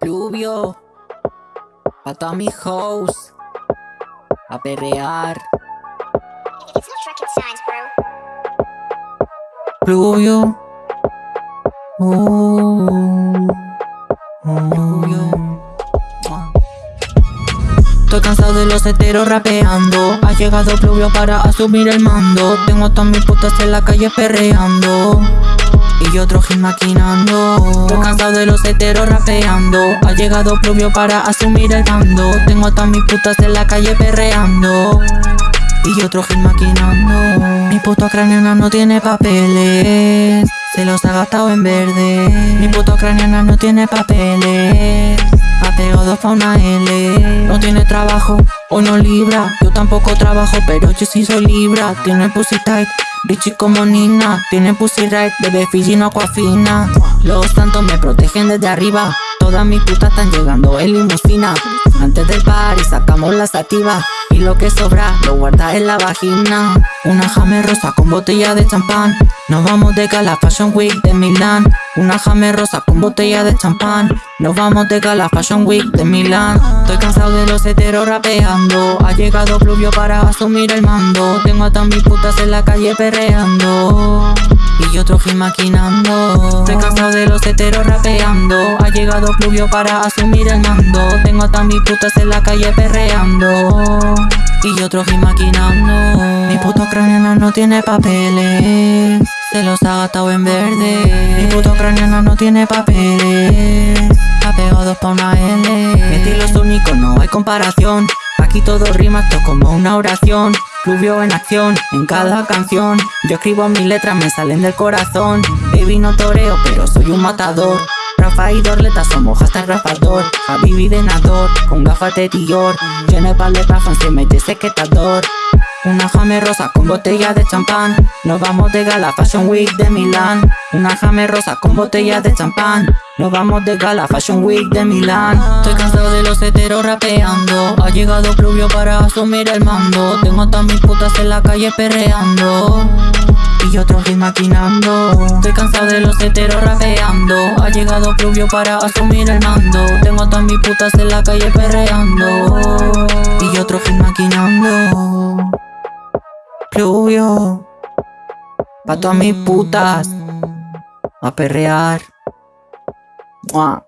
Pluvio, pa' todas mis hoes, a perrear. It's not rocket science, bro. Pluvio, uh, Pluvio. Estoy cansado de los heteros rapeando Ha llegado Pluvio para asumir el mando Tengo a todas mis putas en la calle perreando y otro hit maquinando. Estoy cansado de los heteros rapeando. Ha llegado Pluvio para asumir el mando Tengo a todas mis putas en la calle perreando. Y otro hit maquinando. Mi puto cráneo no tiene papeles. Se los ha gastado en verde. Mi puto cráneo no tiene papeles Ha pegado pa' una L. No tiene trabajo o no libra. Yo tampoco trabajo pero yo sí soy libra. Tiene pussy tight Richie como Nina, tiene pussy right, bebé Fiji no fina Los tantos me protegen desde arriba. Todas mis putas están llegando en limusina Antes del party sacamos la sativa Y lo que sobra lo guarda en la vagina. Una jame rosa con botella de champán. Nos vamos de gala Fashion Week de Milán. Una jame rosa con botella de champán. Nos vamos de gala Fashion Week de Milán. Estoy cansado de los heteros rapeando. Ha llegado Pluvio para asumir el mando. Tengo a todas mis putas en la calle perreando y otro hit maquinando. Estoy cansado de los heteros rapeando. Ha llegado Pluvio para asumir el mando. Tengo a todas mis putas en la calle perreando. Y otro hit maquinando. Mi puto cráneo no tiene papeles. Se los ha gastado en verde. Mi puto cráneo no tiene papeles. Ha pegado pa' una L. Mi estilo es único, no hay comparación. Aquí todo rima, esto como una oración Pluvio en acción, en cada canción. Yo escribo mis letras, me salen del corazón. Baby no toreo, pero soy un matador. Rafa y Dorleta somos hasta rapador. Habibi de nador, con gafas de Dior. Lleno de paleta, fan se mete sequetador una jame rosa con botella de champán. Nos vamos de gala Fashion Week de Milán. Una jame rosa con botella de champán Nos vamos de gala Fashion Week de Milán. Estoy cansado de los heteros rapeando. Ha llegado Pluvio para asumir el mando. Tengo a todas mis putas en la calle perreando. Y otro hit maquinando Estoy cansado de los heteros rapeando. Ha llegado Pluvio para asumir el mando. Tengo a todas mis putas en la calle perreando. Y otro hit maquinando Pluvio Pa' todas mis putas A perrear 哇